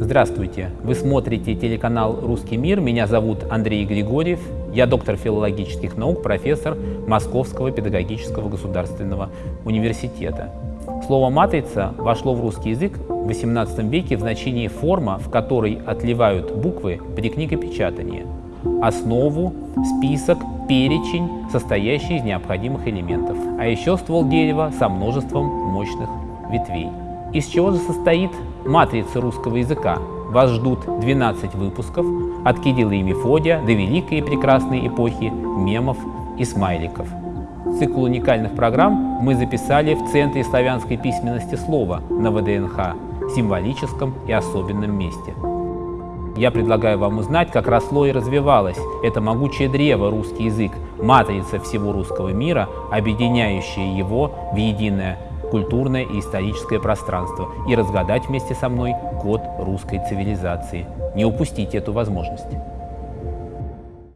Здравствуйте! Вы смотрите телеканал «Русский мир». Меня зовут Андрей Григорьев. Я доктор филологических наук, профессор Московского педагогического государственного университета. Слово «матрица» вошло в русский язык в XVIII веке в значении форма, в которой отливают буквы при книгопечатании, основу, список, перечень, состоящий из необходимых элементов, а еще ствол дерева со множеством мощных ветвей. Из чего же состоит матрица русского языка? Вас ждут 12 выпусков от Кирилла и Мефодия до великой и прекрасной эпохи мемов и смайликов. Цикл уникальных программ мы записали в Центре славянской письменности слова на ВДНХ, символическом и особенном месте. Я предлагаю вам узнать, как росло и развивалось это могучее древо русский язык, матрица всего русского мира, объединяющая его в единое культурное и историческое пространство и разгадать вместе со мной код русской цивилизации. Не упустите эту возможность.